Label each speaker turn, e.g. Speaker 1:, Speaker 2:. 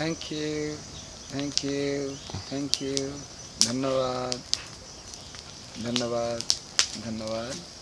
Speaker 1: Thank you thank you thank you धन्यवाद. धन्यवाद. धन्यवाद.